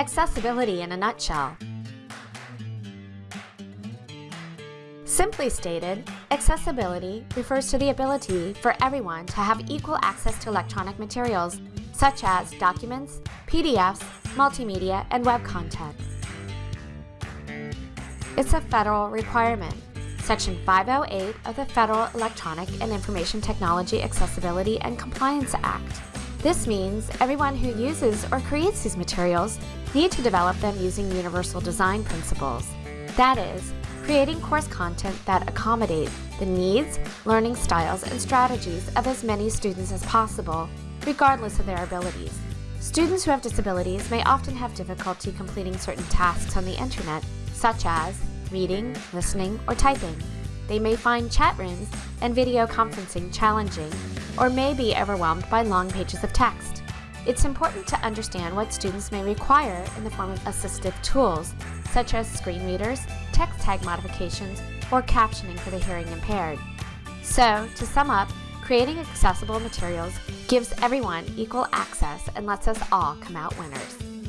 Accessibility in a nutshell. Simply stated, accessibility refers to the ability for everyone to have equal access to electronic materials, such as documents, PDFs, multimedia, and web content. It's a federal requirement. Section 508 of the Federal Electronic and Information Technology Accessibility and Compliance Act. This means everyone who uses or creates these materials need to develop them using universal design principles. That is, creating course content that accommodates the needs, learning styles, and strategies of as many students as possible, regardless of their abilities. Students who have disabilities may often have difficulty completing certain tasks on the internet, such as reading, listening, or typing. They may find chat rooms and video conferencing challenging, or may be overwhelmed by long pages of text. It's important to understand what students may require in the form of assistive tools, such as screen readers, text tag modifications, or captioning for the hearing impaired. So, to sum up, creating accessible materials gives everyone equal access and lets us all come out winners.